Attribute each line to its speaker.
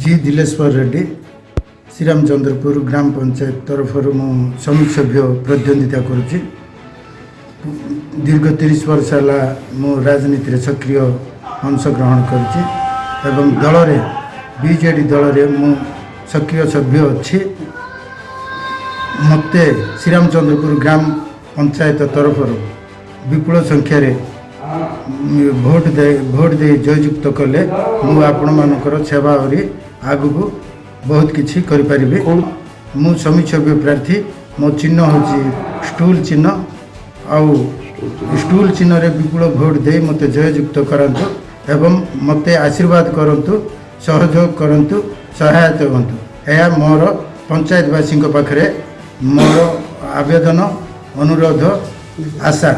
Speaker 1: G Dileswar Reddy Sriramachandrapur ଗ୍ରାମ ପଞ୍ଚାୟତ ତରଫରୁ ମୁଁ ଶ୍ରମିକ ସଭ୍ୟ ପ୍ରତିଦ୍ୱନ୍ଦିତା କରୁଛି ଦୀର୍ଘ ତିରିଶ ବର୍ଷ ହେଲା ମୁଁ ରାଜନୀତିରେ ସକ୍ରିୟ ଅଂଶଗ୍ରହଣ କରିଛି ଏବଂ ଦଳରେ ବିଜେଡ଼ି ଦଳରେ ମୁଁ ସକ୍ରିୟ ସଭ୍ୟ ଅଛି ମୋତେ ଶ୍ରୀରାମଚନ୍ଦ୍ରପୁର ଗ୍ରାମ ପଞ୍ଚାୟତ ତରଫରୁ ବିପୁଳ ସଂଖ୍ୟାରେ ଭୋଟ ଦେଇ ଭୋଟ ଦେଇ ଜୟଯୁକ୍ତ କଲେ ମୁଁ ଆପଣମାନଙ୍କର ସେବା ଆହୁରି ଆଗକୁ ବହୁତ କିଛି କରିପାରିବି। ମୁଁ ସମିଚ୍ଛବ୍ୟ ପ୍ରାର୍ଥୀ ମୋ ଚିହ୍ନ ହେଉଛି ଷ୍ଟୁଲ ଚିହ୍ନ ଆଉ ଷ୍ଟୁଲ ଚିହ୍ନରେ ବିପୁଳ ଭୋଟ ଦେଇ ମୋତେ ଜୟଯୁକ୍ତ କରନ୍ତୁ ଏବଂ ମୋତେ ଆଶୀର୍ବାଦ କରନ୍ତୁ ସହଯୋଗ କରନ୍ତୁ ସହାୟତା ହୁଅନ୍ତୁ। ଏହା ମୋର ପଞ୍ଚାୟତବାସୀଙ୍କ ପାଖରେ ମୋର ଆବେଦନ ଅନୁରୋଧ ଆଶା।